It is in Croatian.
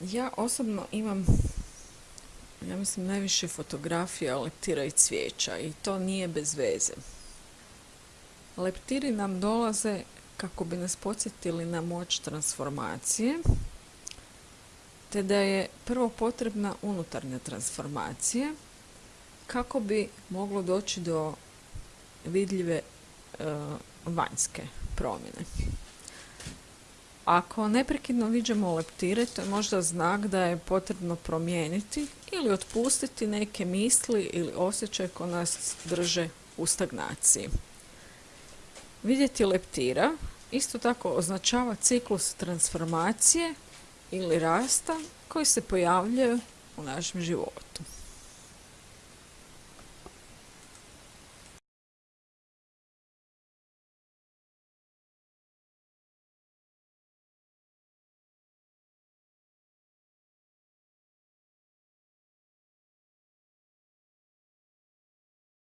Ja osobno imam, ja mislim, najviše fotografija leptira i cvijeća i to nije bez veze. Leptiri nam dolaze kako bi nas podsjetili na moć transformacije, te da je prvo potrebna unutarnja transformacija kako bi moglo doći do vidljive e, vanjske promjene. Ako neprekidno viđamo leptire, to je možda znak da je potrebno promijeniti ili otpustiti neke misli ili osjećaje koje nas drže u stagnaciji. Vidjeti leptira isto tako označava ciklus transformacije ili rasta koji se pojavljuje u našem životu.